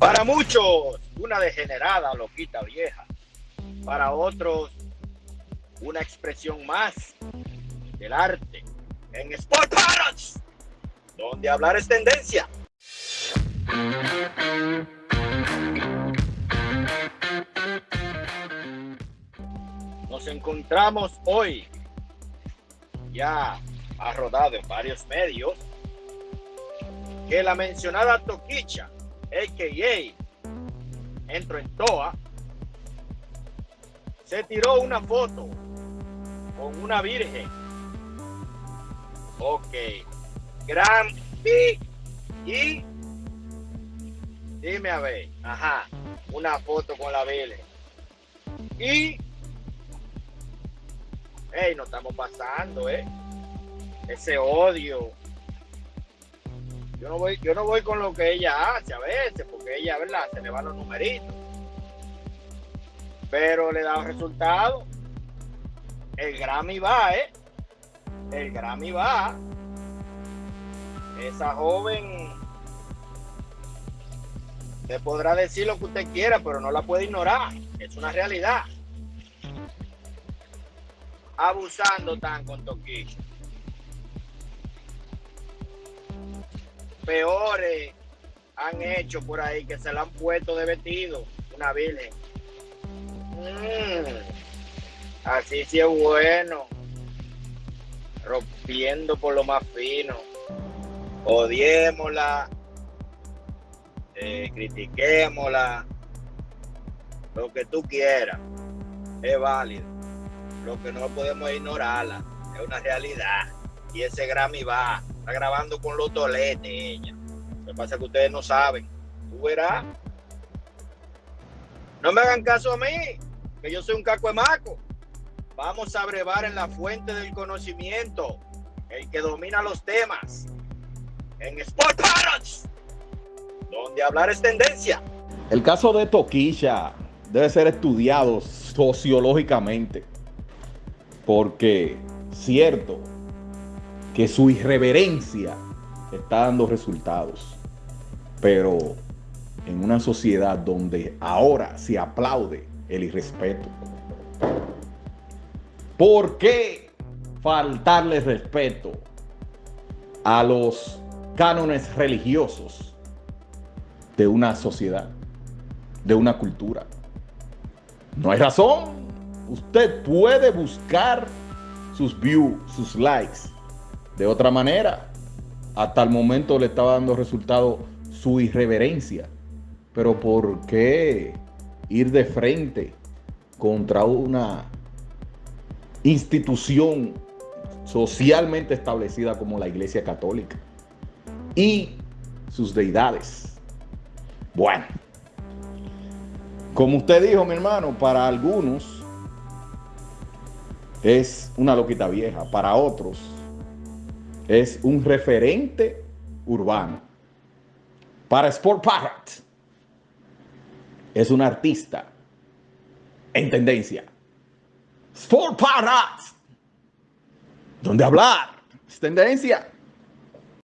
Para muchos, una degenerada loquita vieja. Para otros, una expresión más del arte en Sport Parrots, donde hablar es tendencia. Nos encontramos hoy, ya ha rodado en varios medios, que la mencionada Toquicha, a.k.a. Entro en Toa, se tiró una foto con una virgen. Ok. Gran y dime a ver, ajá, una foto con la virgen. Y hey, no estamos pasando, eh. Ese odio. Yo no voy, yo no voy con lo que ella hace a veces, porque ella, ¿verdad? Se le van los numeritos. Pero le da resultado. El Grammy va, ¿eh? El Grammy va. Esa joven te podrá decir lo que usted quiera, pero no la puede ignorar. Es una realidad abusando tan con Toquillo. Peores han hecho por ahí que se la han puesto de vestido una virgen. Mm, así sí es bueno. Rompiendo por lo más fino. Odiémosla. Eh, critiquémosla. Lo que tú quieras. Es válido lo que no podemos ignorarla, es una realidad. Y ese Grammy va, grabando con los toletes. Lo que pasa es que ustedes no saben. Tú verás. No me hagan caso a mí, que yo soy un caco de maco. Vamos a brevar en la fuente del conocimiento, el que domina los temas. En Sport Parrots, donde hablar es tendencia. El caso de Toquilla debe ser estudiado sociológicamente porque cierto que su irreverencia está dando resultados, pero en una sociedad donde ahora se aplaude el irrespeto, ¿por qué faltarle respeto a los cánones religiosos de una sociedad, de una cultura? No hay razón usted puede buscar sus views, sus likes de otra manera. Hasta el momento le estaba dando resultado su irreverencia. Pero ¿por qué ir de frente contra una institución socialmente establecida como la Iglesia Católica y sus deidades? Bueno, como usted dijo, mi hermano, para algunos es una loquita vieja, para otros es un referente urbano. Para Sport Parrot es un artista en tendencia. Sport Parrot, donde hablar es tendencia.